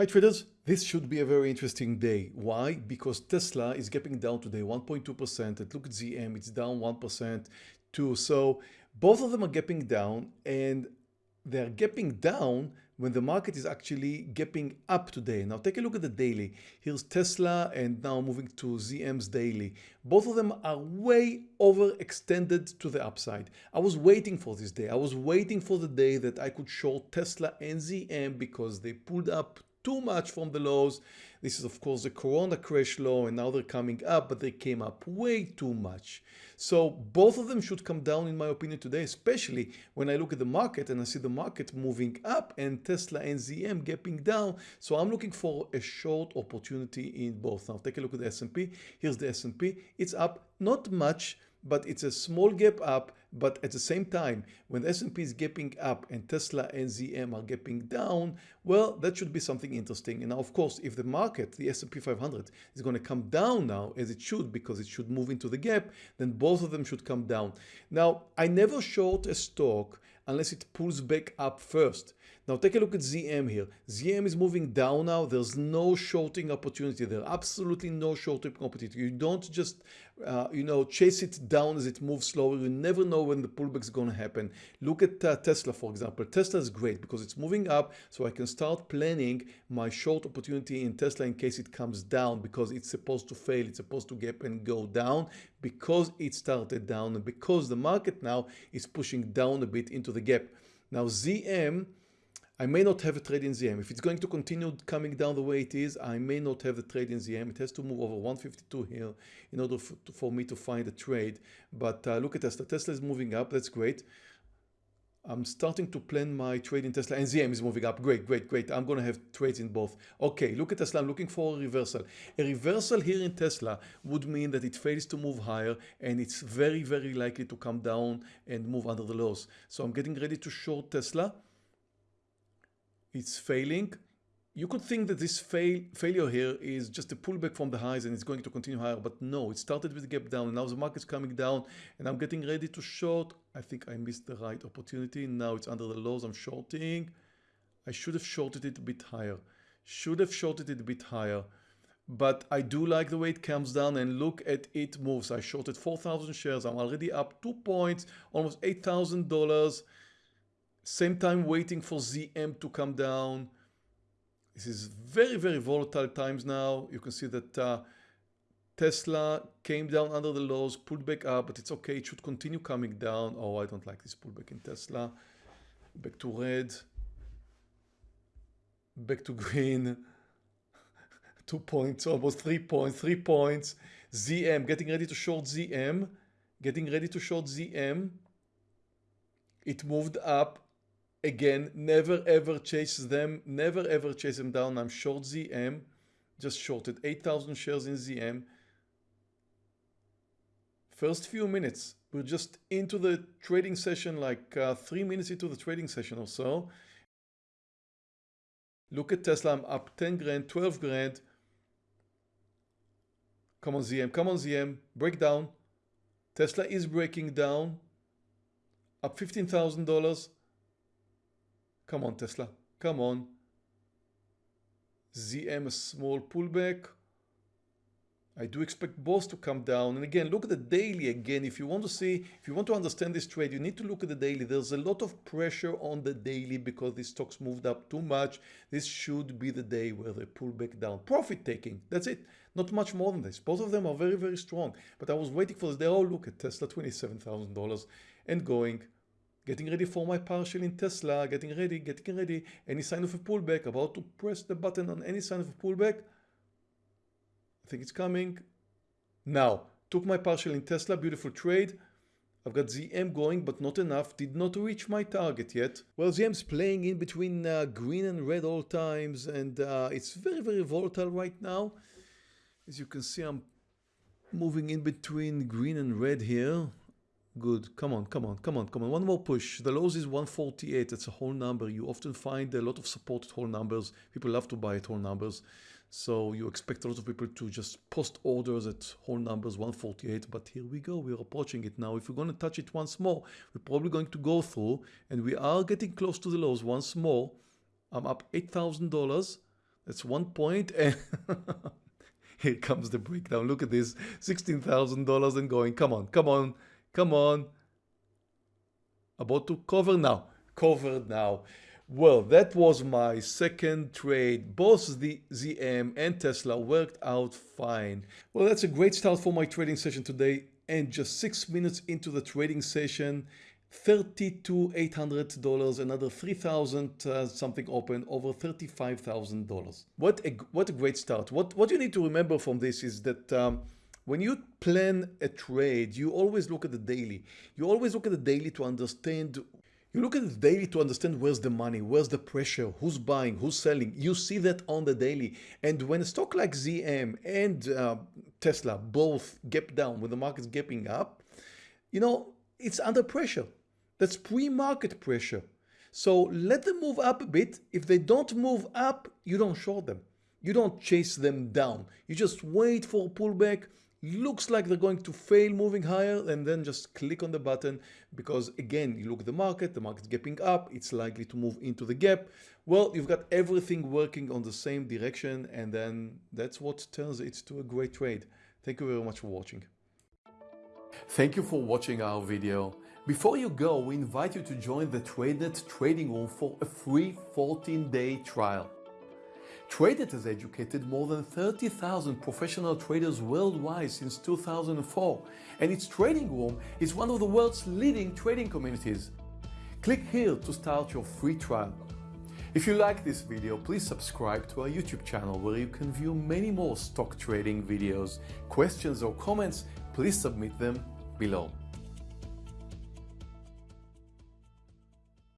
Hi traders, this should be a very interesting day. Why? Because Tesla is gapping down today 1.2% and look at ZM, it's down 1% too. So both of them are gapping down and they're gapping down when the market is actually gapping up today. Now take a look at the daily. Here's Tesla and now moving to ZM's daily. Both of them are way overextended to the upside. I was waiting for this day. I was waiting for the day that I could short Tesla and ZM because they pulled up too much from the lows. This is of course the Corona crash low and now they're coming up, but they came up way too much. So both of them should come down in my opinion today, especially when I look at the market and I see the market moving up and Tesla and ZM gapping down. So I'm looking for a short opportunity in both. Now take a look at the S&P. Here's the S&P. It's up not much, but it's a small gap up but at the same time when S&P is gapping up and Tesla and ZM are gapping down well that should be something interesting. And now of course if the market the S&P 500 is going to come down now as it should because it should move into the gap then both of them should come down. Now I never short a stock unless it pulls back up first now take a look at ZM here. ZM is moving down now. There's no shorting opportunity there. Absolutely no shorting opportunity. You don't just, uh, you know, chase it down as it moves slower. You never know when the pullback is going to happen. Look at uh, Tesla, for example. Tesla is great because it's moving up. So I can start planning my short opportunity in Tesla in case it comes down because it's supposed to fail. It's supposed to gap and go down because it started down and because the market now is pushing down a bit into the gap. Now ZM I may not have a trade in ZM. If it's going to continue coming down the way it is, I may not have the trade in ZM. It has to move over 152 here in order for, for me to find a trade. But uh, look at Tesla. Tesla is moving up. That's great. I'm starting to plan my trade in Tesla and ZM is moving up. Great, great, great. I'm going to have trades in both. Okay, look at Tesla. I'm looking for a reversal. A reversal here in Tesla would mean that it fails to move higher and it's very, very likely to come down and move under the lows. So I'm getting ready to short Tesla it's failing. You could think that this fail, failure here is just a pullback from the highs and it's going to continue higher, but no, it started with a gap down and now the market's coming down and I'm getting ready to short. I think I missed the right opportunity. Now it's under the lows. I'm shorting. I should have shorted it a bit higher. Should have shorted it a bit higher. But I do like the way it comes down and look at it moves. I shorted 4,000 shares. I'm already up two points, almost $8,000. Same time waiting for ZM to come down. This is very, very volatile times now. You can see that uh, Tesla came down under the lows, pulled back up, but it's okay. It should continue coming down. Oh, I don't like this pullback in Tesla. Back to red. Back to green. Two points, almost three points, three points. ZM, getting ready to short ZM. Getting ready to short ZM. It moved up again never ever chase them. Never ever chase them down. I'm short zm just shorted 8000 shares in zm first few minutes we're just into the trading session like uh, three minutes into the trading session or so. Look at tesla i'm up 10 grand 12 grand. Come on zm come on zm break down. Tesla is breaking down. Up $15,000 Come on, Tesla. Come on. ZM a small pullback. I do expect both to come down. And again, look at the daily again. If you want to see, if you want to understand this trade, you need to look at the daily. There's a lot of pressure on the daily because these stocks moved up too much. This should be the day where they pull back down. Profit taking. That's it. Not much more than this. Both of them are very, very strong. But I was waiting for this. They all look at Tesla, $27,000 and going getting ready for my partial in Tesla, getting ready, getting ready, any sign of a pullback, about to press the button on any sign of a pullback. I think it's coming. Now, took my partial in Tesla, beautiful trade. I've got ZM going, but not enough, did not reach my target yet. Well, ZM's playing in between uh, green and red all times, and uh, it's very, very volatile right now. As you can see, I'm moving in between green and red here. Good. Come on, come on, come on, come on. One more push. The lows is 148. That's a whole number. You often find a lot of support at whole numbers. People love to buy at whole numbers. So you expect a lot of people to just post orders at whole numbers 148. But here we go. We're approaching it now. If we're going to touch it once more, we're probably going to go through and we are getting close to the lows once more. I'm up $8,000. That's one point and here comes the breakdown. Look at this, $16,000 and going. Come on, come on, come on. About to cover now, covered now. Well, that was my second trade. Both the ZM and Tesla worked out fine. Well, that's a great start for my trading session today. And just six minutes into the trading session, $32,800, another 3,000 uh, something open, over $35,000. What a, what a great start. What, what you need to remember from this is that um, when you plan a trade, you always look at the daily. You always look at the daily to understand you look at the daily to understand where's the money, where's the pressure, who's buying, who's selling. You see that on the daily. And when a stock like ZM and uh, Tesla both gap down, when the market's gapping up, you know, it's under pressure. That's pre-market pressure. So let them move up a bit. If they don't move up, you don't short them. You don't chase them down. You just wait for a pullback. Looks like they're going to fail moving higher and then just click on the button because again, you look at the market, the market's gapping up, it's likely to move into the gap. Well, you've got everything working on the same direction and then that's what turns it to a great trade. Thank you very much for watching. Thank you for watching our video. Before you go, we invite you to join the TradeNet trading room for a free 14-day trial. TradeNet has educated more than 30,000 professional traders worldwide since 2004, and its trading room is one of the world's leading trading communities. Click here to start your free trial. If you like this video, please subscribe to our YouTube channel where you can view many more stock trading videos. Questions or comments, please submit them below.